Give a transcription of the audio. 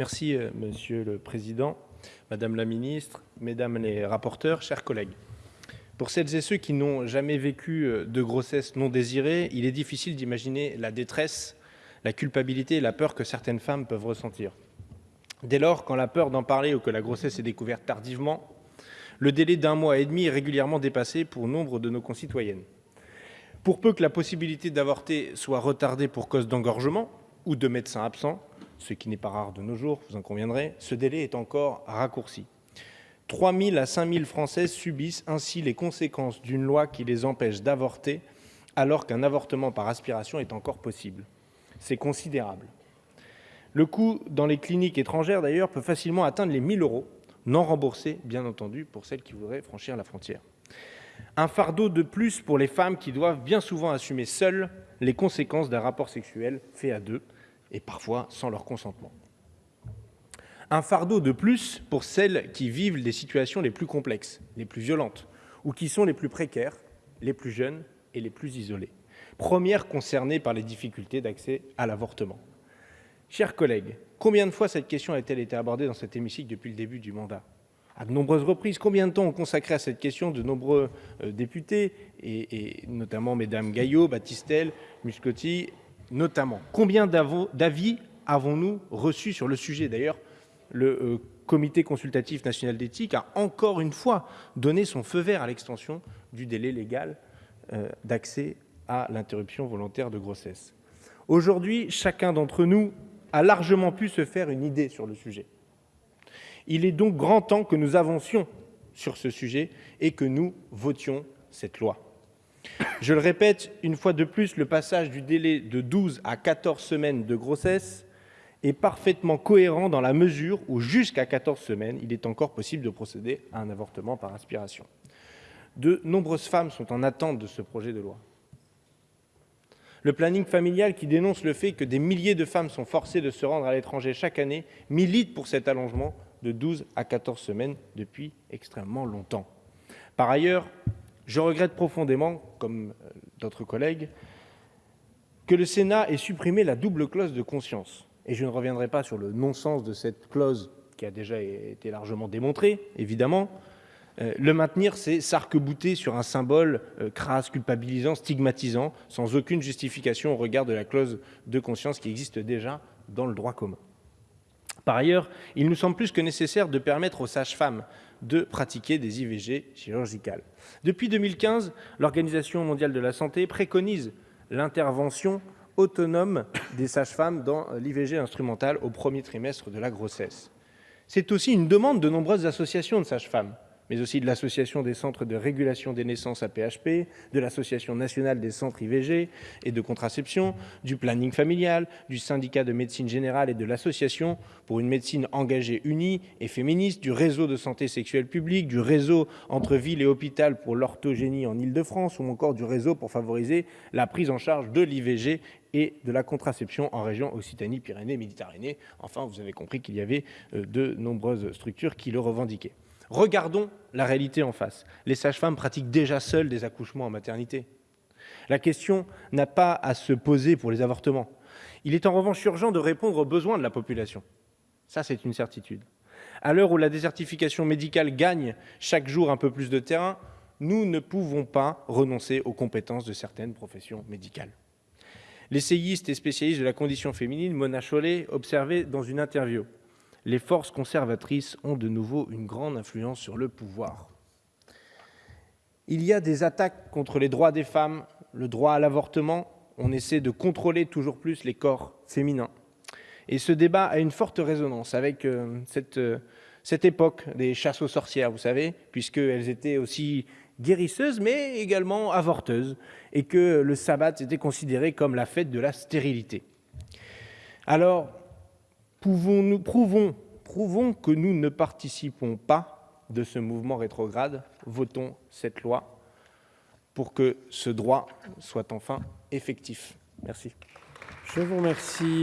Merci, euh, Monsieur le Président, Madame la Ministre, Mesdames les rapporteurs, chers collègues. Pour celles et ceux qui n'ont jamais vécu euh, de grossesse non désirée, il est difficile d'imaginer la détresse, la culpabilité et la peur que certaines femmes peuvent ressentir. Dès lors, quand la peur d'en parler ou que la grossesse est découverte tardivement, le délai d'un mois et demi est régulièrement dépassé pour nombre de nos concitoyennes. Pour peu que la possibilité d'avorter soit retardée pour cause d'engorgement ou de médecins absents, ce qui n'est pas rare de nos jours, vous en conviendrez, ce délai est encore raccourci. 3 000 à 5 000 Françaises subissent ainsi les conséquences d'une loi qui les empêche d'avorter alors qu'un avortement par aspiration est encore possible. C'est considérable. Le coût dans les cliniques étrangères, d'ailleurs, peut facilement atteindre les 1 000 euros, non remboursés, bien entendu, pour celles qui voudraient franchir la frontière. Un fardeau de plus pour les femmes qui doivent bien souvent assumer seules les conséquences d'un rapport sexuel fait à deux, et parfois sans leur consentement. Un fardeau de plus pour celles qui vivent les situations les plus complexes, les plus violentes, ou qui sont les plus précaires, les plus jeunes et les plus isolées, premières concernées par les difficultés d'accès à l'avortement. Chers collègues, combien de fois cette question a-t-elle été abordée dans cet hémicycle depuis le début du mandat? À de nombreuses reprises. Combien de temps ont consacré à cette question de nombreux euh, députés, et, notamment Mesdames Gaillot, Battistel, Muscotti, notamment Combien d'avis avons-nous reçus sur le sujet? D'ailleurs, le euh, Comité consultatif national d'éthique a encore une fois donné son feu vert à l'extension du délai légal euh, d'accès à l'interruption volontaire de grossesse. Aujourd'hui, chacun d'entre nous a largement pu se faire une idée sur le sujet. Il est donc grand temps que nous avancions sur ce sujet et que nous votions cette loi. Je le répète une fois de plus, le passage du délai de 12 à 14 semaines de grossesse est parfaitement cohérent dans la mesure où, jusqu'à 14 semaines, il est encore possible de procéder à un avortement par aspiration. De nombreuses femmes sont en attente de ce projet de loi. Le planning familial qui dénonce le fait que des milliers de femmes sont forcées de se rendre à l'étranger chaque année milite pour cet allongement de 12 à 14 semaines depuis extrêmement longtemps. Par ailleurs, je regrette profondément, comme euh, d'autres collègues, que le Sénat ait supprimé la double clause de conscience. Et je ne reviendrai pas sur le non-sens de cette clause qui a déjà été largement démontrée, évidemment, euh, le maintenir, c'est s'arc-bouter sur un symbole euh, crasse, culpabilisant, stigmatisant, sans aucune justification au regard de la clause de conscience qui existe déjà dans le droit commun. Par ailleurs, il nous semble plus que nécessaire de permettre aux sages-femmes de pratiquer des IVG chirurgicales. Depuis 2015, l'Organisation mondiale de la santé préconise l'intervention autonome des sages-femmes dans l'IVG instrumentale au premier trimestre de la grossesse. C'est aussi une demande de nombreuses associations de sages-femmes, mais aussi de l'Association des centres de régulation des naissances APHP, de l'Association nationale des centres IVG et de contraception, du planning familial, du syndicat de médecine générale et de l'Association pour une médecine engagée, unie et féministe, du réseau de santé sexuelle publique, du réseau entre ville et hôpital pour l'orthogénie en Ile-de-France ou encore du réseau pour favoriser la prise en charge de l'IVG et de la contraception en région Occitanie-Pyrénées-Méditerranée. Enfin, vous avez compris qu'il y avait euh, de nombreuses structures qui le revendiquaient. Regardons la réalité en face. Les sages-femmes pratiquent déjà seules des accouchements en maternité. La question n'a pas à se poser pour les avortements. Il est en revanche urgent de répondre aux besoins de la population. Ça, c'est une certitude. À l'heure où la désertification médicale gagne chaque jour un peu plus de terrain, nous ne pouvons pas renoncer aux compétences de certaines professions médicales. L'essayiste et spécialiste de la condition féminine, Mona Chollet, observait dans une interview les forces conservatrices ont de nouveau une grande influence sur le pouvoir. Il y a des attaques contre les droits des femmes, le droit à l'avortement, on essaie de contrôler toujours plus les corps féminins. Et ce débat a une forte résonance avec euh, cette, euh, cette époque des chasses aux sorcières, vous savez, puisqu'elles étaient aussi guérisseuses, mais également avorteuses, et que le sabbat était considéré comme la fête de la stérilité. Alors, Pouvons-nous, prouvons, prouvons que nous ne participons pas de ce mouvement rétrograde. Votons cette loi pour que ce droit soit enfin effectif. Merci. Je vous remercie.